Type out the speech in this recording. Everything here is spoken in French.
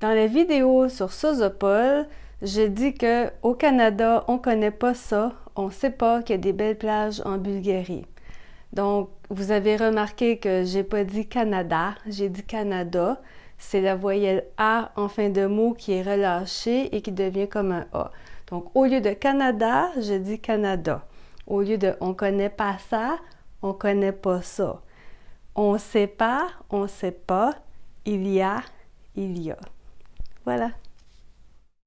Dans la vidéo sur Sozopol, je dis que au Canada, on connaît pas ça, on sait pas qu'il y a des belles plages en Bulgarie. Donc, vous avez remarqué que j'ai pas dit Canada, j'ai dit Canada. C'est la voyelle A en fin de mot qui est relâchée et qui devient comme un A. Donc, au lieu de Canada, je dis Canada. Au lieu de on connaît pas ça, on connaît pas ça. On sait pas, on sait pas. Il y a, il y a. Voilà.